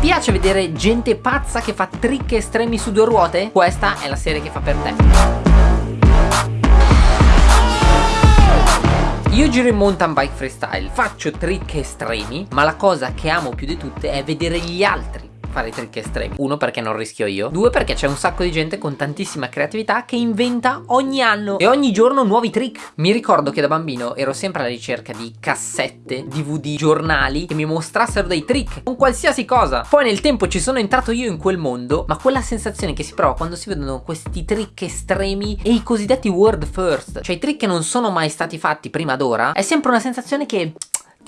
Piace vedere gente pazza che fa trick estremi su due ruote? Questa è la serie che fa per te. Io giro in mountain bike freestyle, faccio trick estremi, ma la cosa che amo più di tutte è vedere gli altri fare trick estremi. Uno perché non rischio io. Due perché c'è un sacco di gente con tantissima creatività che inventa ogni anno e ogni giorno nuovi trick. Mi ricordo che da bambino ero sempre alla ricerca di cassette, DVD, giornali che mi mostrassero dei trick con qualsiasi cosa. Poi nel tempo ci sono entrato io in quel mondo ma quella sensazione che si prova quando si vedono questi trick estremi e i cosiddetti world first Cioè i trick che non sono mai stati fatti prima d'ora è sempre una sensazione che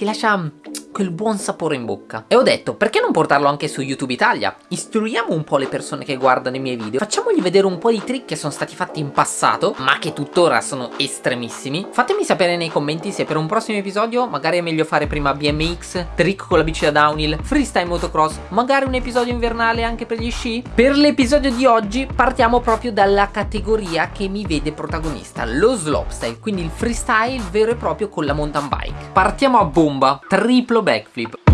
ti lascia quel buon sapore in bocca. E ho detto, perché non portarlo anche su YouTube Italia? Istruiamo un po' le persone che guardano i miei video, facciamogli vedere un po' di trick che sono stati fatti in passato, ma che tuttora sono estremissimi. Fatemi sapere nei commenti se per un prossimo episodio magari è meglio fare prima BMX, trick con la bici da downhill, freestyle motocross, magari un episodio invernale anche per gli sci. Per l'episodio di oggi partiamo proprio dalla categoria che mi vede protagonista, lo slopestyle, quindi il freestyle vero e proprio con la mountain bike. Partiamo a bomba, triplo backflip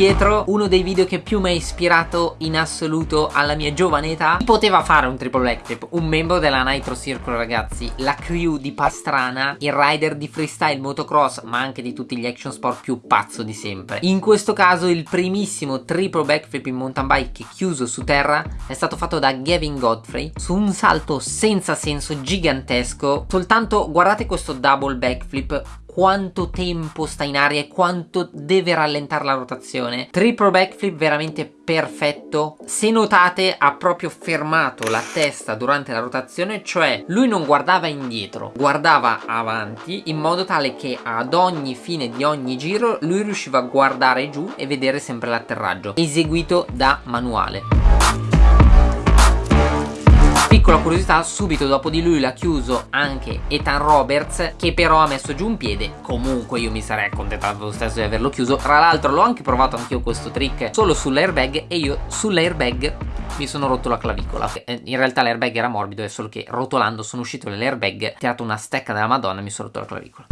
indietro uno dei video che più mi ha ispirato in assoluto alla mia giovane età poteva fare un triple backflip un membro della Nitro Circle ragazzi. La crew di Pastrana il rider di freestyle motocross ma anche di tutti gli action sport più pazzo di sempre. In questo caso il primissimo triple backflip in mountain bike chiuso su terra è stato fatto da Gavin Godfrey su un salto senza senso gigantesco. Soltanto guardate questo double backflip quanto tempo sta in aria e quanto deve rallentare la rotazione. Triple backflip veramente perfetto. Se notate ha proprio fermato la testa durante la rotazione cioè lui non guardava indietro guardava avanti in modo tale che ad ogni fine di ogni giro lui riusciva a guardare giù e vedere sempre l'atterraggio eseguito da manuale Piccola curiosità, subito dopo di lui l'ha chiuso anche Ethan Roberts che però ha messo giù un piede. Comunque io mi sarei accontentato lo stesso di averlo chiuso. Tra l'altro l'ho anche provato anch'io questo trick solo sull'airbag e io sull'airbag mi sono rotto la clavicola. Eh, In realtà l'airbag era morbido è solo che rotolando sono uscito dall'airbag Tirato una stecca della madonna e mi sono rotto la clavicola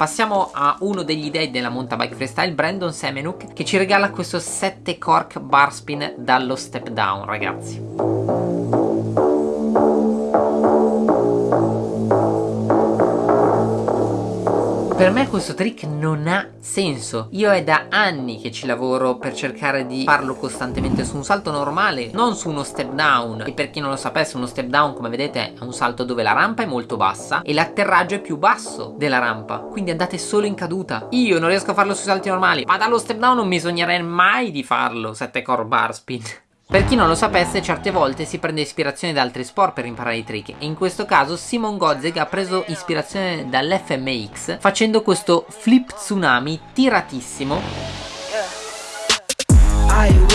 Passiamo a uno degli dei della mountain bike freestyle, Brandon Semenuk, che ci regala questo 7 cork bar spin dallo step down, ragazzi. Per me questo trick non ha senso. Io è da anni che ci lavoro per cercare di farlo costantemente su un salto normale Non su uno step down. E per chi non lo sapesse uno step down come vedete è un salto dove la rampa è molto bassa E l'atterraggio è più basso della rampa. Quindi andate solo in caduta. Io non riesco a farlo sui salti normali Ma dallo step down non mi mai di farlo 7 core bar spin per chi non lo sapesse, certe volte si prende ispirazione da altri sport per imparare i trick e in questo caso Simon Godzeg ha preso ispirazione dall'FMX facendo questo flip tsunami tiratissimo. I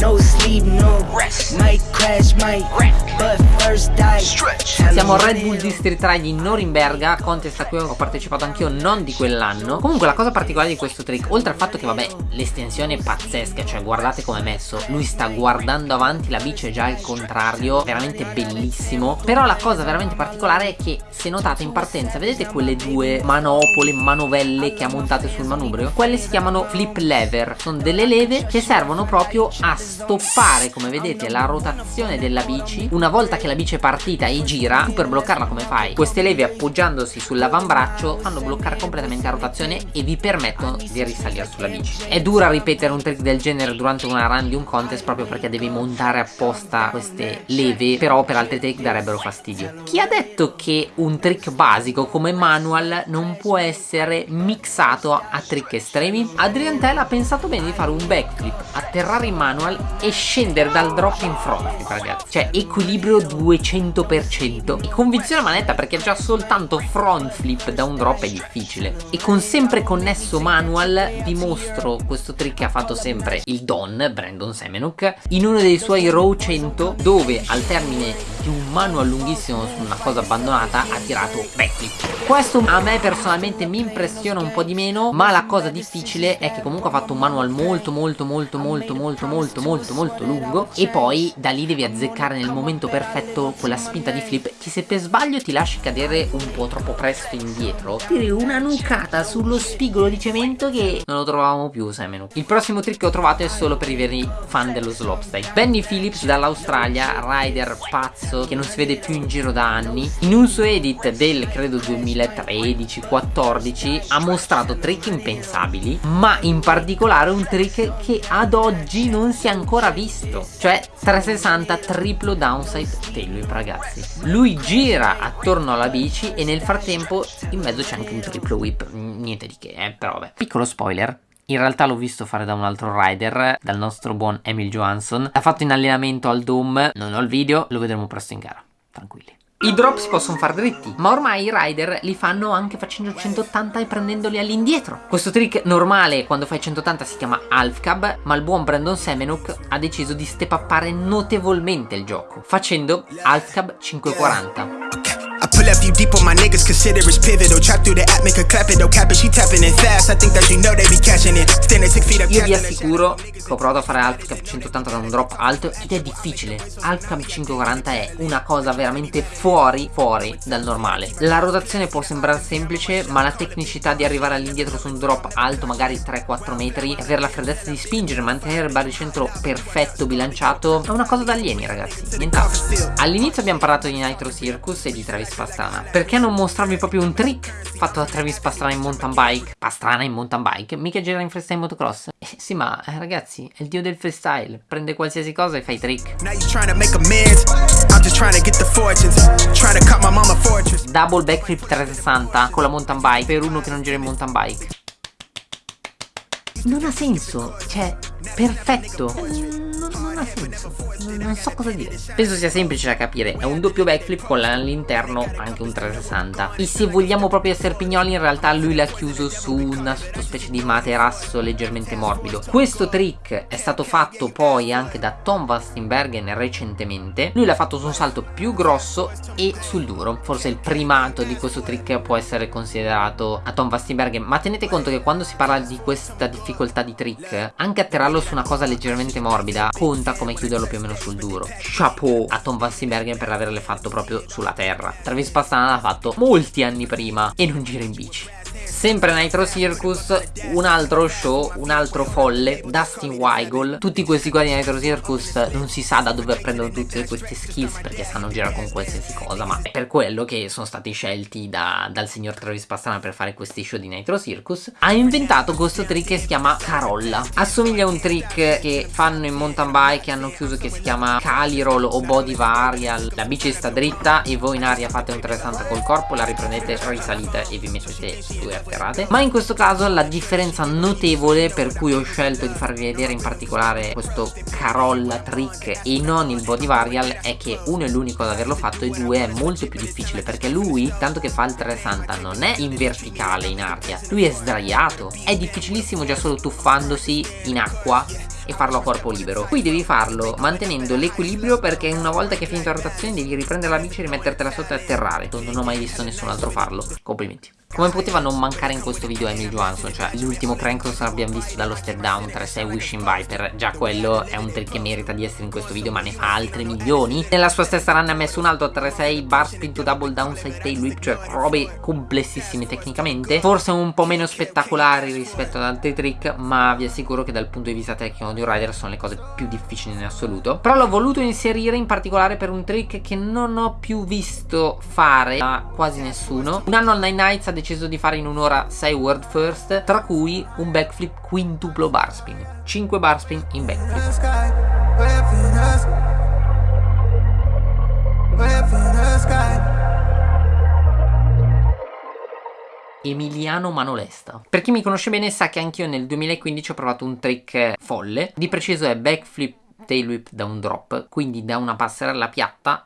no sleep, no rest, might crash, might wreck, but first die, stretch. Siamo a Red Bull District Ride in Norimberga, contest a cui ho partecipato anch'io non di quell'anno. Comunque la cosa particolare di questo trick, oltre al fatto che vabbè l'estensione è pazzesca, cioè guardate come è messo, lui sta guardando avanti, la bici è già al contrario, veramente bellissimo. Però la cosa veramente particolare è che se notate in partenza, vedete quelle due manopole, manovelle che ha montate sul manubrio? Quelle si chiamano flip lever, sono delle leve che servono proprio a stoppare, come vedete, la rotazione della bici una volta che la bici è partita e gira tu per bloccarla come fai? queste leve appoggiandosi sull'avambraccio fanno bloccare completamente la rotazione e vi permettono di risalire sulla bici è dura ripetere un trick del genere durante una run di un contest proprio perché devi montare apposta queste leve però per altri trick darebbero fastidio chi ha detto che un trick basico come manual non può essere mixato a trick estremi? Adrian Tell ha pensato bene di fare un backflip atterrare in manual e scendere dal drop in front. Ragazzi. Cioè equilibrio 200% e convinzione manetta perché già soltanto front flip da un drop è difficile. E con sempre connesso manual vi mostro questo trick che ha fatto sempre il Don, Brandon Semenuk in uno dei suoi row 100 dove al termine di un manual lunghissimo su una cosa abbandonata ha tirato backflip questo a me personalmente mi impressiona un po' di meno ma la cosa difficile è che comunque ha fatto un manual molto molto molto molto molto molto molto molto lungo e poi da lì devi azzeccare nel momento perfetto quella spinta di flip che se per sbaglio ti lasci cadere un po' troppo presto indietro. Tiri una nucata sullo spigolo di cemento che non lo trovavamo più Semenu il prossimo trick che ho trovato è solo per i veri fan dello slopestyle. Benny Phillips dall'Australia rider pazzo che non si vede più in giro da anni. In un suo edit del credo 2013-14 ha mostrato trick impensabili ma in particolare un trick che ad oggi non si è ancora visto cioè 360 triplo downside tail whip ragazzi. Lui gira attorno alla bici e nel frattempo in mezzo c'è anche un triplo whip niente di che eh, però vabbè. Piccolo spoiler in realtà l'ho visto fare da un altro rider, dal nostro buon Emil Johansson. L'ha fatto in allenamento al Dome, non ho il video, lo vedremo presto in gara. Tranquilli. I drop si possono fare dritti, ma ormai i rider li fanno anche facendo 180 e prendendoli all'indietro. Questo trick normale quando fai 180 si chiama half cab, ma il buon Brandon Semenuk ha deciso di step uppare notevolmente il gioco, facendo half cab 540. Pull up you deep on my niggas, consider it's pivotal. Trap through the app, make a clap it, no cap it, she tapping it fast. I think that you know they be catching it. Standing six feet up. Io vi assicuro che ho provato a fare alt cap 180 da un drop alto ed è difficile. Alt cap 540 è una cosa veramente fuori, fuori dal normale. La rotazione può sembrare semplice, ma la tecnicità di arrivare all'indietro su un drop alto, magari 3-4 metri, e avere la freddezza di spingere, mantenere il baricentro perfetto, bilanciato, è una cosa da alieni, ragazzi. Nient'altro. All'inizio abbiamo parlato di Nitro Circus e di Travis Pastrana. Perché non mostrarvi proprio un trick fatto da Travis Pastrana in mountain bike? Pastrana in mountain bike? Mica gira in freestyle motocross? Eh, sì, ma eh, ragazzi, è il dio del freestyle. Prende qualsiasi cosa e fa i trick. Double backflip 360 con la mountain bike per uno che non gira in mountain bike. Non ha senso, cioè, perfetto. Ha senso. Non so cosa dire. Penso sia semplice da capire. È un doppio backflip con all'interno anche un 360 E se vogliamo proprio essere pignoli in realtà lui l'ha chiuso su una sottospecie di materasso leggermente morbido. Questo trick è stato fatto poi anche da Tom Vastenbergen recentemente. Lui l'ha fatto su un salto più grosso e sul duro. Forse il primato di questo trick può essere considerato a Tom Vastenbergen Ma tenete conto che quando si parla di questa difficoltà di trick Anche atterrarlo su una cosa leggermente morbida conta come chiuderlo più o meno sul duro. Chapeau. A Tom Vassenbergen per averle fatto proprio sulla terra. Travis Pastrana l'ha fatto molti anni prima e non gira in bici Sempre Nitro Circus, un altro show, un altro folle, Dustin Weigel. Tutti questi qua di Nitro Circus non si sa da dove prendono tutte queste skills perché sanno girare con qualsiasi cosa, ma è per quello che sono stati scelti da, dal signor Travis Pastrana per fare questi show di Nitro Circus. Ha inventato questo trick che si chiama Carolla. Assomiglia a un trick che fanno in mountain bike hanno chiuso che si chiama Cali Roll o Body Varial. La bici sta dritta e voi in aria fate un 360 col corpo, la riprendete, risalite e vi mettete su e mascherate ma in questo caso la differenza notevole per cui ho scelto di farvi vedere in particolare questo Carolla trick e non il body varial è che uno è l'unico ad averlo fatto e due è molto più difficile perché lui tanto che fa il 360 non è in verticale in aria lui è sdraiato. È difficilissimo già solo tuffandosi in acqua e farlo a corpo libero. Qui devi farlo mantenendo l'equilibrio perché una volta che hai finito la rotazione devi riprendere la bici e rimettertela sotto e atterrare. Non ho mai visto nessun altro farlo. Complimenti come poteva non mancare in questo video Emil Johansson, cioè l'ultimo crankross l'abbiamo visto dallo step down 3-6 Wishing Viper, già quello è un trick che merita di essere in questo video ma ne fa altri milioni. Nella sua stessa run ha messo un altro 3-6 bar spin to double downside tail whip, cioè robe complessissime tecnicamente, forse un po' meno spettacolari rispetto ad altri trick, ma vi assicuro che dal punto di vista tecnico di un rider sono le cose più difficili in assoluto. Però l'ho voluto inserire in particolare per un trick che non ho più visto fare da quasi nessuno. Un anno al Nine Nights ha deciso di fare in un'ora 6 world first, tra cui un backflip quintuplo bar spin. 5 bar spin in backflip. Emiliano Manolesta. Per chi mi conosce bene sa che anch'io nel 2015 ho provato un trick folle, di preciso è backflip tail whip da un drop, quindi da una passerella piatta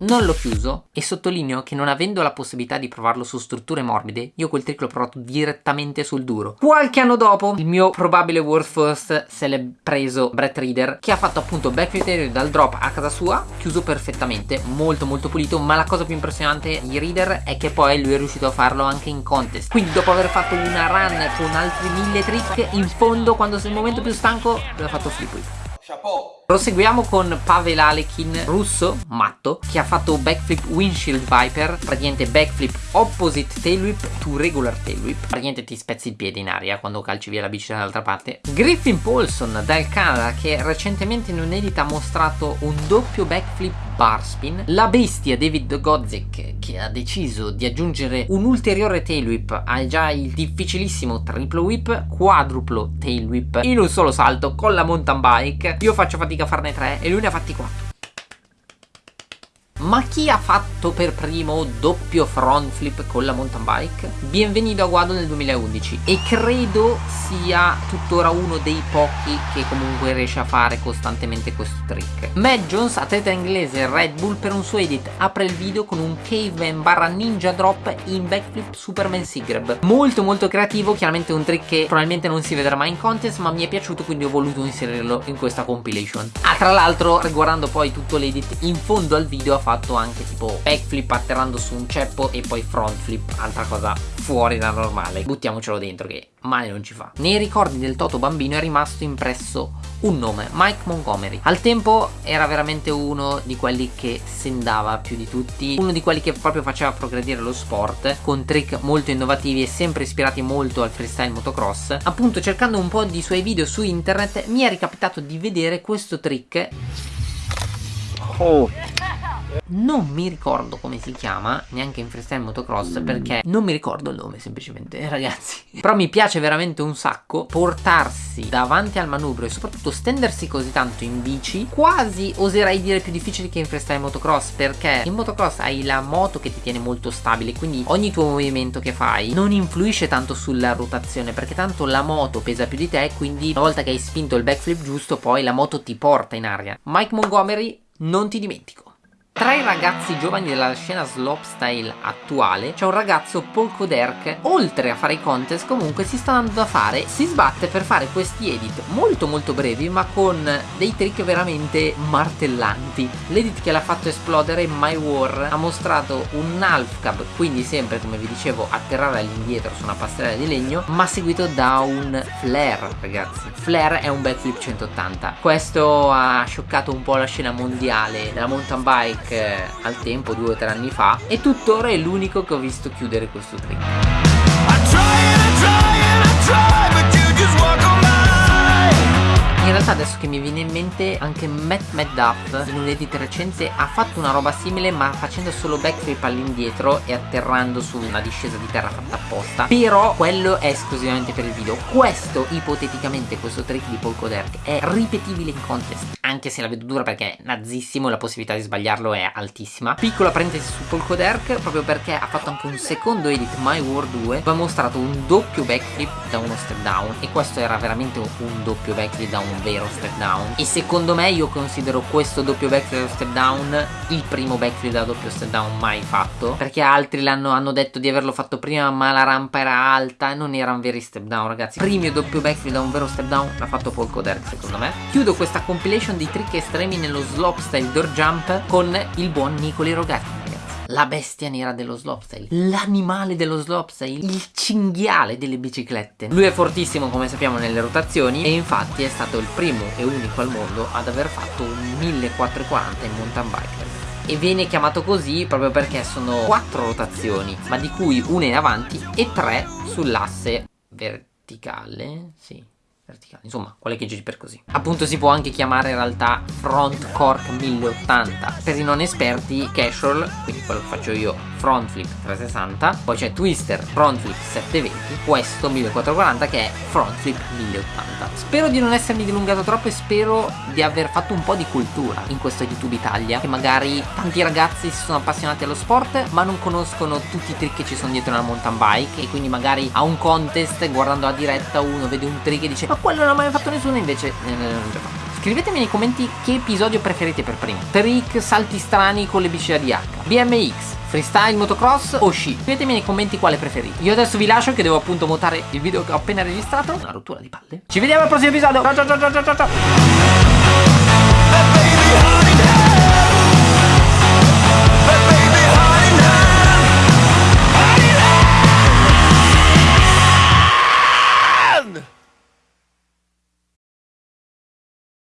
Non l'ho chiuso e sottolineo che non avendo la possibilità di provarlo su strutture morbide, io quel trick l'ho provato direttamente sul duro. Qualche anno dopo, il mio probabile world first se l'è preso Brett Reader, che ha fatto appunto backflip dal drop a casa sua, chiuso perfettamente, molto molto pulito, ma la cosa più impressionante di Reader è che poi lui è riuscito a farlo anche in contest. Quindi dopo aver fatto una run con altri mille trick, in fondo quando sei il momento più stanco, lui ha fatto flip. Chapeau. Proseguiamo con Pavel Alekin, russo, matto, che ha fatto backflip windshield viper, praticamente backflip opposite tail whip to regular tail whip. Praticamente ti spezzi il piede in aria quando calci via la bici dall'altra parte. Griffin Paulson dal Canada che recentemente in un edit ha mostrato un doppio backflip bar spin. La bestia David Godzik che ha deciso di aggiungere un ulteriore tail whip a già il difficilissimo triplo whip, quadruplo tail whip in un solo salto con la mountain bike. Io faccio fatica fatica a farne tre e lui ne ha fatti quattro. Ma chi ha fatto per primo doppio front flip con la mountain bike? Bienvenido a Guado nel 2011 e credo sia tuttora uno dei pochi che comunque riesce a fare costantemente questo trick. Matt Jones, atleta inglese Red Bull, per un suo edit apre il video con un caveman barra ninja drop in backflip Superman Seagrab. Molto molto creativo, chiaramente un trick che probabilmente non si vedrà mai in contest ma mi è piaciuto quindi ho voluto inserirlo in questa compilation. Ah, tra l'altro riguardando poi tutto l'edit in fondo al video ha fatto anche tipo backflip atterrando su un ceppo e poi front flip, altra cosa fuori da normale. Buttiamocelo dentro che male non ci fa. Nei ricordi del Toto bambino è rimasto impresso un nome, Mike Montgomery. Al tempo era veramente uno di quelli che sendava più di tutti, uno di quelli che proprio faceva progredire lo sport, con trick molto innovativi e sempre ispirati molto al freestyle motocross. Appunto cercando un po' di suoi video su internet mi è ricapitato di vedere questo trick Oh non mi ricordo come si chiama neanche in freestyle motocross perché non mi ricordo il nome semplicemente ragazzi. Però mi piace veramente un sacco portarsi davanti al manubrio e soprattutto stendersi così tanto in bici quasi oserei dire più difficile che in freestyle motocross perché in motocross hai la moto che ti tiene molto stabile quindi ogni tuo movimento che fai non influisce tanto sulla rotazione perché tanto la moto pesa più di te quindi una volta che hai spinto il backflip giusto poi la moto ti porta in aria. Mike Montgomery non ti dimentico tra i ragazzi giovani della scena slopestyle attuale c'è un ragazzo Polko Derk oltre a fare i contest comunque si sta andando a fare si sbatte per fare questi edit molto molto brevi ma con dei trick veramente martellanti. L'edit che l'ha fatto esplodere My War ha mostrato un half cab quindi sempre come vi dicevo atterrare all'indietro su una passerella di legno ma seguito da un flare ragazzi. Flare è un backflip 180 questo ha scioccato un po' la scena mondiale della mountain bike Black al tempo, due o tre anni fa, e tuttora è l'unico che ho visto chiudere questo trick. In realtà adesso che mi viene in mente anche Matt Madduff in un edit recente ha fatto una roba simile ma facendo solo backflip all'indietro e atterrando su una discesa di terra fatta apposta. Però quello è esclusivamente per il video. Questo ipoteticamente questo trick di Polko Derk è ripetibile in contest Anche se la vedo dura perché è nazzissimo la possibilità di sbagliarlo è altissima. Piccola parentesi su Polko Derk proprio perché ha fatto anche un secondo edit My War 2 Dove ha mostrato un doppio backflip da uno step down. E questo era veramente un doppio backflip da un un vero step down e secondo me io considero questo doppio backflip step down il primo backflip da doppio step down mai fatto. Perché altri l'hanno hanno detto di averlo fatto prima ma la rampa era alta e non erano veri step down ragazzi. Primo doppio backflip da un vero step down l'ha fatto Paul Coderk secondo me. Chiudo questa compilation di trick estremi nello slopestyle door jump con il buon Nicoli Rogatti la bestia nera dello slopestyle, l'animale dello slopestyle, il cinghiale delle biciclette. Lui è fortissimo come sappiamo nelle rotazioni e infatti è stato il primo e unico al mondo ad aver fatto un 1440 in mountain bike e viene chiamato così proprio perché sono quattro rotazioni ma di cui una in avanti e tre sull'asse verticale sì verticale, insomma, quelle che giri per così. Appunto si può anche chiamare in realtà front cork 1080. Per i non esperti, casual, quindi quello che faccio io, front flip 360, poi c'è twister front flip 720, questo 1440 che è front flip 1080. Spero di non essermi dilungato troppo e spero di aver fatto un po' di cultura in questo YouTube Italia, che magari tanti ragazzi si sono appassionati allo sport, ma non conoscono tutti i trick che ci sono dietro una mountain bike e quindi magari a un contest guardando la diretta uno vede un trick e dice ma quello non l'ha mai fatto nessuno invece eh, non già fatto Scrivetemi nei commenti che episodio preferite per primo. Trick, salti strani con le bici da DH, BMX, freestyle, motocross o sci. Scrivetemi nei commenti quale preferite. Io adesso vi lascio che devo appunto montare il video che ho appena registrato. Una rottura di palle. Ci vediamo al prossimo episodio. Ciao ciao ciao ciao ciao ciao.